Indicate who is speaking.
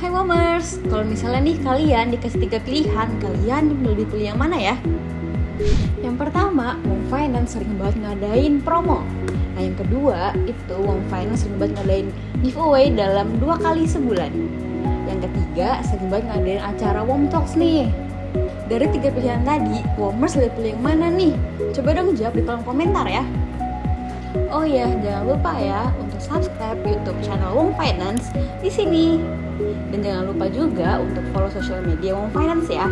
Speaker 1: Hai Womers, kalau misalnya nih kalian dikasih tiga pilihan, kalian lebih pilih yang mana ya? Yang pertama, Wong Finance sering banget ngadain promo. Nah yang kedua, itu Wong Finance sering banget ngadain giveaway dalam dua kali sebulan. Yang ketiga, sering banget ngadain acara Wom Talks nih. Dari tiga pilihan tadi, Womers lebih pilih yang mana nih? Coba dong jawab di kolom komentar ya. Oh iya, jangan lupa ya untuk subscribe YouTube channel Wong Finance di sini. Dan jangan lupa juga untuk follow sosial media Wong Finance ya.